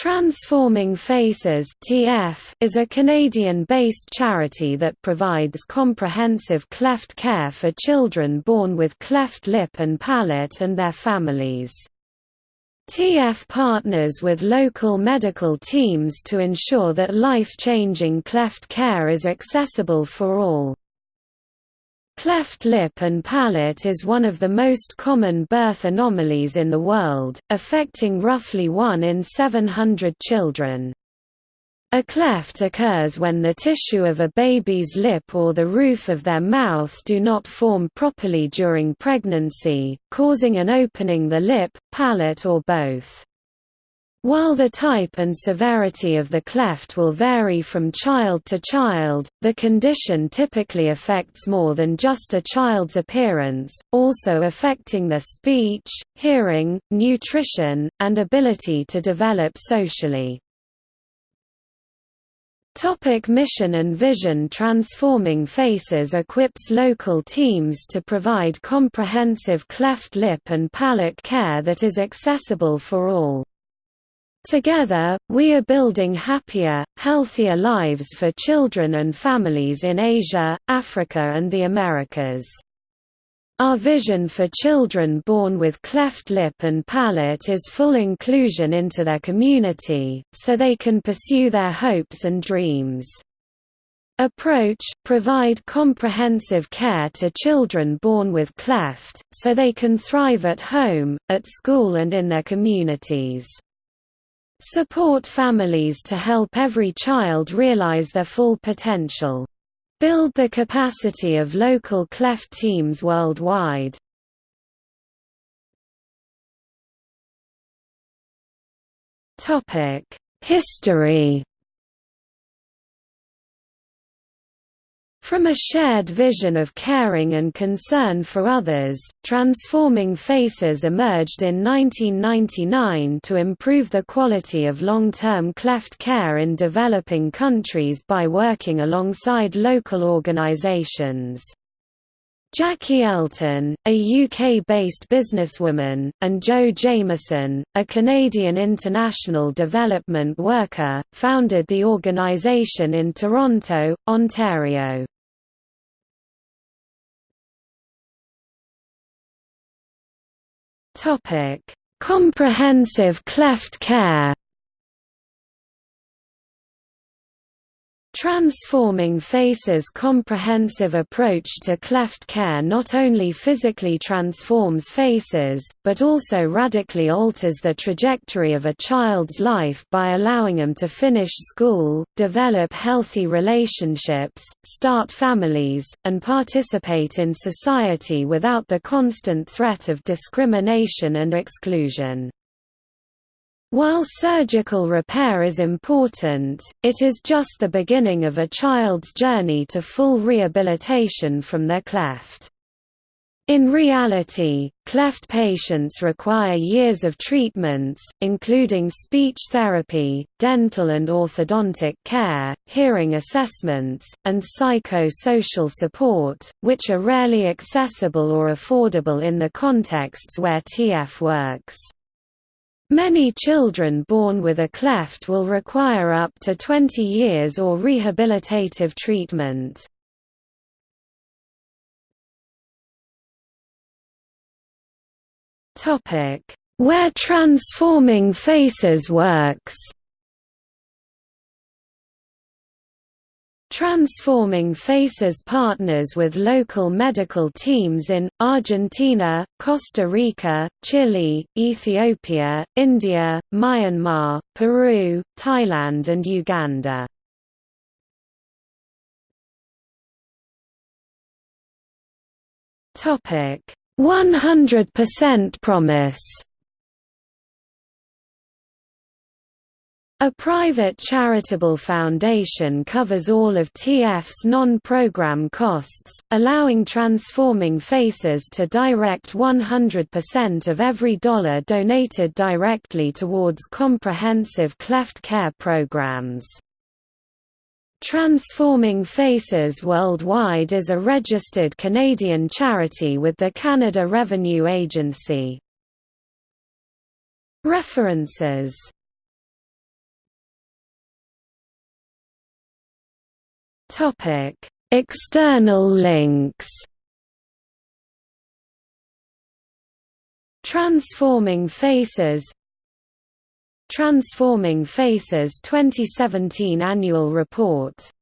Transforming Faces (TF) is a Canadian-based charity that provides comprehensive cleft care for children born with cleft lip and palate and their families. TF partners with local medical teams to ensure that life-changing cleft care is accessible for all. Cleft lip and palate is one of the most common birth anomalies in the world, affecting roughly 1 in 700 children. A cleft occurs when the tissue of a baby's lip or the roof of their mouth do not form properly during pregnancy, causing an opening the lip, palate or both. While the type and severity of the cleft will vary from child to child, the condition typically affects more than just a child's appearance, also affecting their speech, hearing, nutrition, and ability to develop socially. Topic mission and vision Transforming Faces equips local teams to provide comprehensive cleft lip and palate care that is accessible for all. Together, we are building happier, healthier lives for children and families in Asia, Africa and the Americas. Our vision for children born with cleft lip and palate is full inclusion into their community, so they can pursue their hopes and dreams. Approach – Provide comprehensive care to children born with cleft, so they can thrive at home, at school and in their communities. Support families to help every child realize their full potential. Build the capacity of local cleft teams worldwide. History From a shared vision of caring and concern for others, Transforming Faces emerged in 1999 to improve the quality of long-term cleft care in developing countries by working alongside local organizations. Jackie Elton, a UK-based businesswoman, and Joe Jamieson, a Canadian international development worker, founded the organisation in Toronto, Ontario. Topic: Comprehensive cleft care. Transforming Faces' comprehensive approach to cleft care not only physically transforms faces, but also radically alters the trajectory of a child's life by allowing them to finish school, develop healthy relationships, start families, and participate in society without the constant threat of discrimination and exclusion. While surgical repair is important, it is just the beginning of a child's journey to full rehabilitation from their cleft. In reality, cleft patients require years of treatments, including speech therapy, dental and orthodontic care, hearing assessments, and psycho-social support, which are rarely accessible or affordable in the contexts where TF works. Many children born with a cleft will require up to 20 years or rehabilitative treatment. Where transforming faces works Transforming Faces partners with local medical teams in, Argentina, Costa Rica, Chile, Ethiopia, India, Myanmar, Peru, Thailand and Uganda. Topic 100% promise A private charitable foundation covers all of TF's non-program costs, allowing Transforming Faces to direct 100% of every dollar donated directly towards comprehensive cleft care programs. Transforming Faces Worldwide is a registered Canadian charity with the Canada Revenue Agency. References External links Transforming Faces Transforming Faces 2017 Annual Report